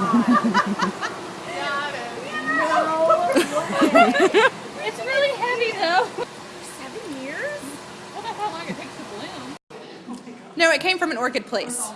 no. it's really heavy though. Seven years? I wonder how long it takes to bloom. No, it came from an orchid place.